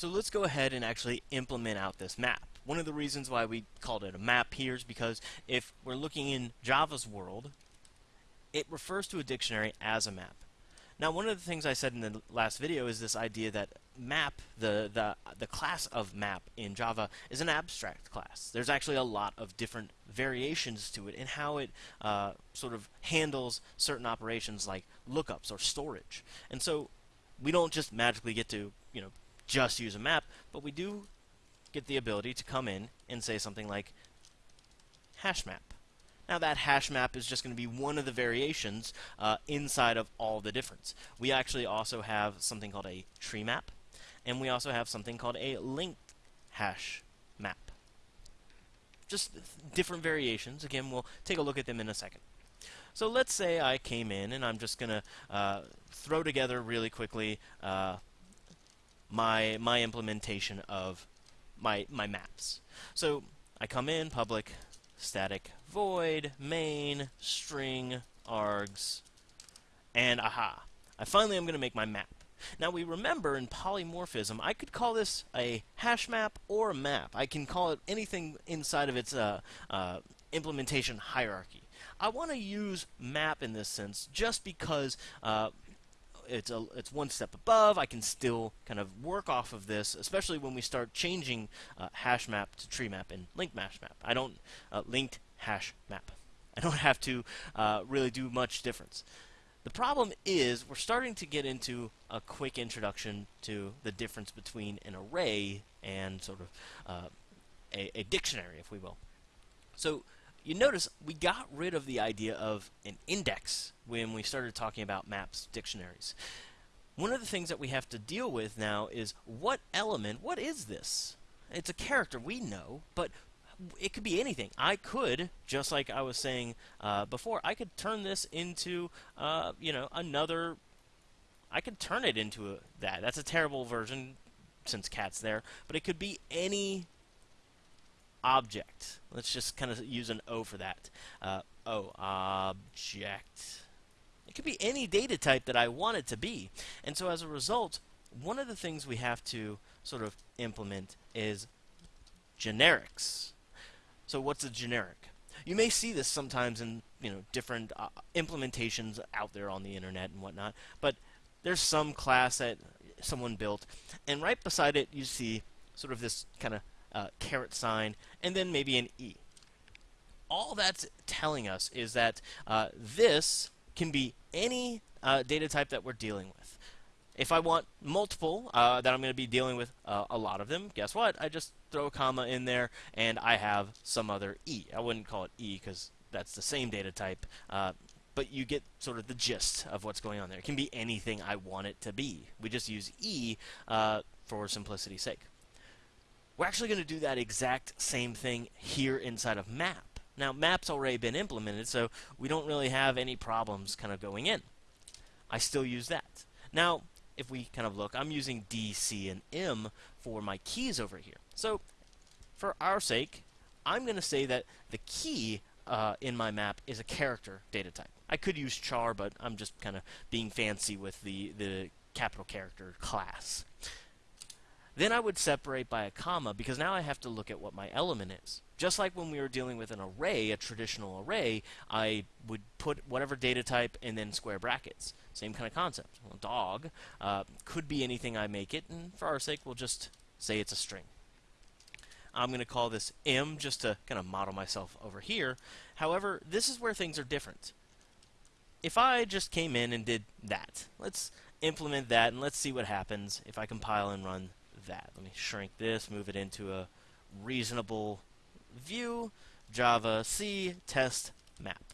So let's go ahead and actually implement out this map. One of the reasons why we called it a map here is because if we're looking in Java's world, it refers to a dictionary as a map. Now, one of the things I said in the last video is this idea that map, the, the, the class of map in Java, is an abstract class. There's actually a lot of different variations to it in how it uh, sort of handles certain operations like lookups or storage. And so we don't just magically get to, you know, just use a map, but we do get the ability to come in and say something like hash map. Now that hash map is just going to be one of the variations uh, inside of all the difference. We actually also have something called a tree map, and we also have something called a linked hash map. Just different variations. Again, we'll take a look at them in a second. So let's say I came in and I'm just going to uh, throw together really quickly uh, my, my implementation of my, my maps. So I come in, public, static void main string args and aha I finally am going to make my map. Now we remember in polymorphism I could call this a hash map or a map. I can call it anything inside of its uh, uh, implementation hierarchy. I want to use map in this sense just because uh, it's a it's one step above. I can still kind of work off of this, especially when we start changing uh, hash map to tree map and linked hash map. I don't uh, linked hash map. I don't have to uh, really do much difference. The problem is we're starting to get into a quick introduction to the difference between an array and sort of uh, a, a dictionary, if we will. So you notice we got rid of the idea of an index when we started talking about maps dictionaries. One of the things that we have to deal with now is what element, what is this? It's a character, we know, but it could be anything. I could, just like I was saying uh, before, I could turn this into, uh, you know, another. I could turn it into a, that. That's a terrible version since cat's there, but it could be any object. Let's just kind of use an O for that. Uh, o, object. It could be any data type that I want it to be. And so as a result, one of the things we have to sort of implement is generics. So what's a generic? You may see this sometimes in you know different uh, implementations out there on the internet and whatnot, but there's some class that someone built, and right beside it you see sort of this kind of uh, caret sign, and then maybe an E. All that's telling us is that uh, this can be any uh, data type that we're dealing with. If I want multiple uh, that I'm going to be dealing with uh, a lot of them, guess what? I just throw a comma in there and I have some other E. I wouldn't call it E because that's the same data type, uh, but you get sort of the gist of what's going on there. It can be anything I want it to be. We just use E for simplicity's sake. We're actually going to do that exact same thing here inside of map. Now, map's already been implemented, so we don't really have any problems kind of going in. I still use that. Now, if we kind of look, I'm using D, C, and M for my keys over here. So, for our sake, I'm going to say that the key uh, in my map is a character data type. I could use char, but I'm just kind of being fancy with the, the capital character class. Then I would separate by a comma because now I have to look at what my element is. Just like when we were dealing with an array, a traditional array, I would put whatever data type and then square brackets. Same kind of concept. Well, dog uh, could be anything I make it, and for our sake, we'll just say it's a string. I'm going to call this m just to kind of model myself over here. However, this is where things are different. If I just came in and did that, let's implement that and let's see what happens if I compile and run that. Let me shrink this, move it into a reasonable view. javac test map.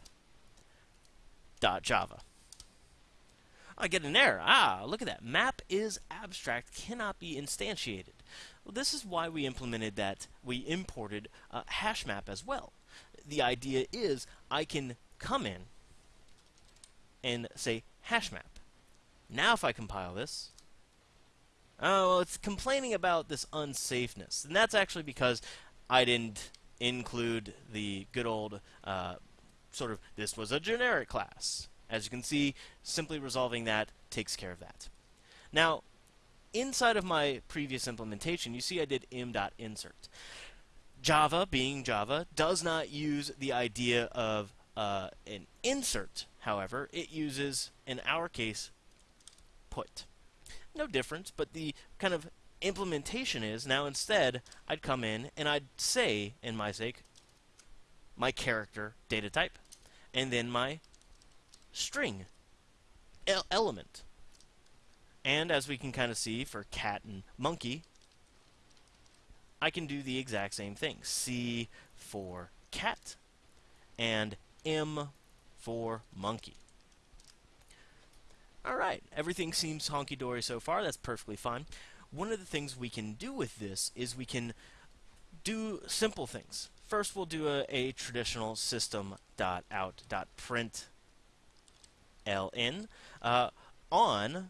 Dot Java. I get an error. Ah, look at that. Map is abstract, cannot be instantiated. Well, this is why we implemented that. We imported uh, hash map as well. The idea is I can come in and say hash map. Now if I compile this, Oh, well, it's complaining about this unsafeness. And that's actually because I didn't include the good old uh, sort of, this was a generic class. As you can see, simply resolving that takes care of that. Now, inside of my previous implementation, you see I did m.insert. Java, being Java, does not use the idea of uh, an insert, however. It uses, in our case, put. No difference, but the kind of implementation is now instead I'd come in and I'd say, in my sake, my character data type, and then my string element. And as we can kind of see for cat and monkey, I can do the exact same thing. C for cat and M for monkey. Alright, everything seems honky-dory so far. That's perfectly fine. One of the things we can do with this is we can do simple things. First, we'll do a, a traditional system.out.println uh, on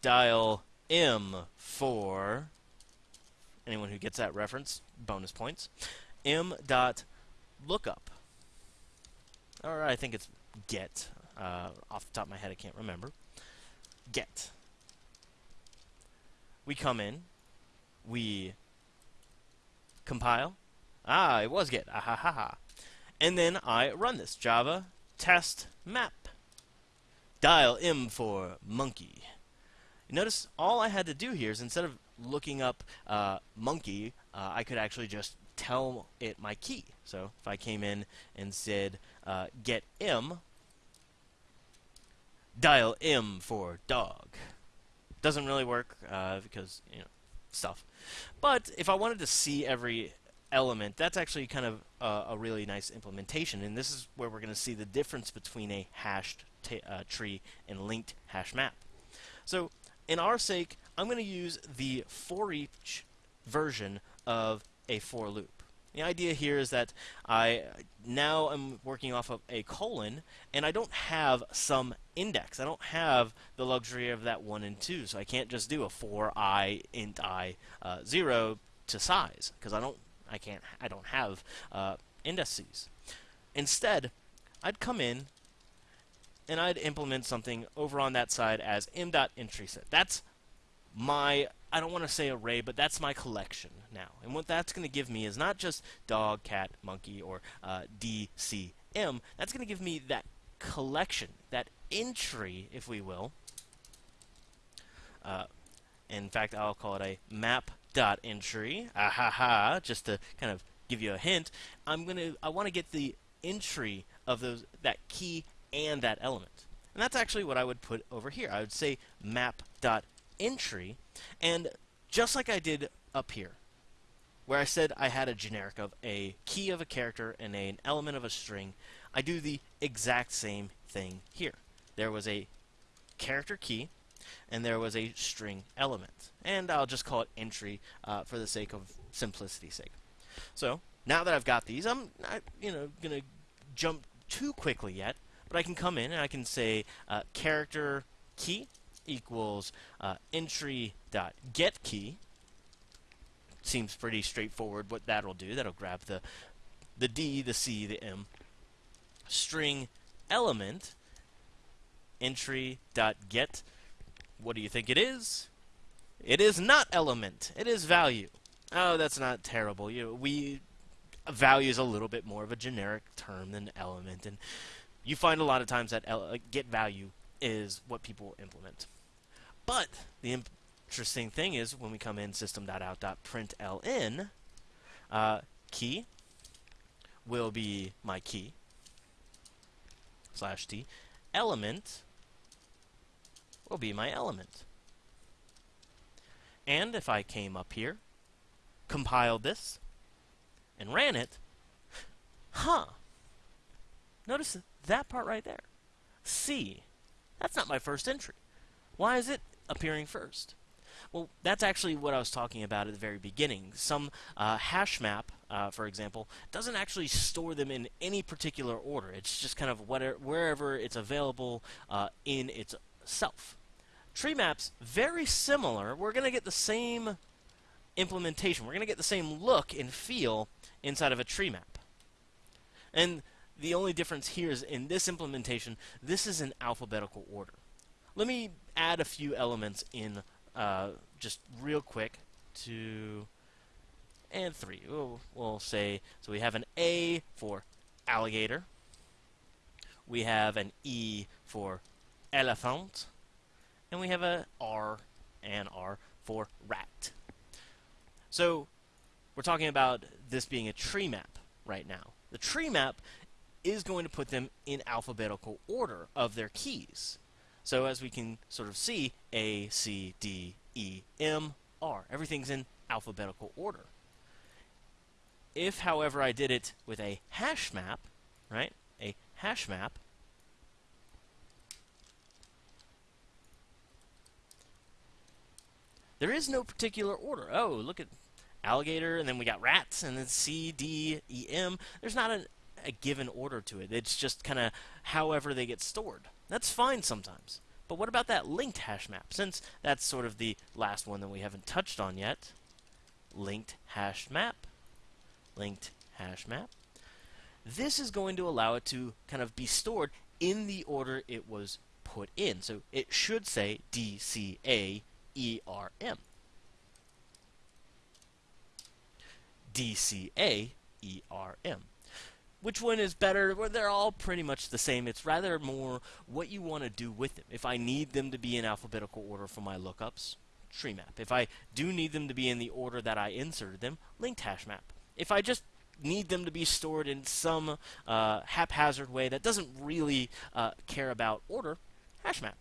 dial M for anyone who gets that reference, bonus points. M dot lookup. Or I think it's get. Uh, off the top of my head, I can't remember. Get. We come in. We compile. Ah, it was get. Ah ha ha ha. And then I run this. Java test map. Dial M for monkey. Notice all I had to do here is instead of looking up uh, monkey, uh, I could actually just tell it my key. So if I came in and said uh, get M, dial M for dog. Doesn't really work uh, because you know stuff. But if I wanted to see every element, that's actually kind of a really nice implementation. And this is where we're going to see the difference between a hashed uh, tree and linked hash map. So in our sake, I'm going to use the for each version of a for loop. The idea here is that I now am working off of a colon, and I don't have some index. I don't have the luxury of that 1 and 2, so I can't just do a for i int i uh, 0 to size, because I don't I can't I don't have uh, indices. Instead, I'd come in and I'd implement something over on that side as m.entrySet. That's my I don't want to say array, but that's my collection now. And what that's going to give me is not just dog, cat, monkey, or uh, DCM. That's going to give me that collection, that entry, if we will. Uh, in fact, I'll call it a map.entry. Ah ha ha, just to kind of give you a hint. I'm going to I want to get the entry of those that key and that element. And that's actually what I would put over here. I would say map.entry entry, and just like I did up here, where I said I had a generic of a key of a character and a, an element of a string, I do the exact same thing here. There was a character key, and there was a string element. And I'll just call it entry uh, for the sake of simplicity's sake. So, now that I've got these, I'm not, you know, going to jump too quickly yet, but I can come in and I can say uh, character key equals uh, entry dot get key. Seems pretty straightforward what that'll do. That'll grab the the D, the C, the M. String element entry dot get. What do you think it is? It is not element. It is value. Oh, that's not terrible. You know, we value is a little bit more of a generic term than element, and you find a lot of times that get value is what people implement. But the interesting thing is when we come in system.out.println, uh, key will be my key slash t. Element will be my element. And if I came up here, compiled this, and ran it, huh, notice that part right there. C, that's not my first entry. Why is it appearing first? Well, that's actually what I was talking about at the very beginning. Some uh, hash map, uh, for example, doesn't actually store them in any particular order. It's just kind of whatever, wherever it's available uh, in itself. Tree maps, very similar. We're going to get the same implementation. We're going to get the same look and feel inside of a tree map. And the only difference here is in this implementation, this is in alphabetical order. Let me add a few elements in uh, just real quick. Two and three. We'll, we'll say so. We have an A for alligator. We have an E for elephant, and we have a R and R for rat. So we're talking about this being a tree map right now. The tree map is going to put them in alphabetical order of their keys. So as we can sort of see, A, C, D, E, M, R. Everything's in alphabetical order. If, however, I did it with a hash map, right, a hash map, there is no particular order. Oh, look at alligator, and then we got rats, and then C, D, E, M. There's not a, a given order to it. It's just kind of however they get stored. That's fine sometimes. But what about that linked hash map? Since that's sort of the last one that we haven't touched on yet. Linked hash map. Linked hash map. This is going to allow it to kind of be stored in the order it was put in. So it should say DCA ERM. Which one is better? Well, they're all pretty much the same. It's rather more what you want to do with them. If I need them to be in alphabetical order for my lookups, tree map. If I do need them to be in the order that I inserted them, linked hash map. If I just need them to be stored in some uh, haphazard way that doesn't really uh, care about order, hash map.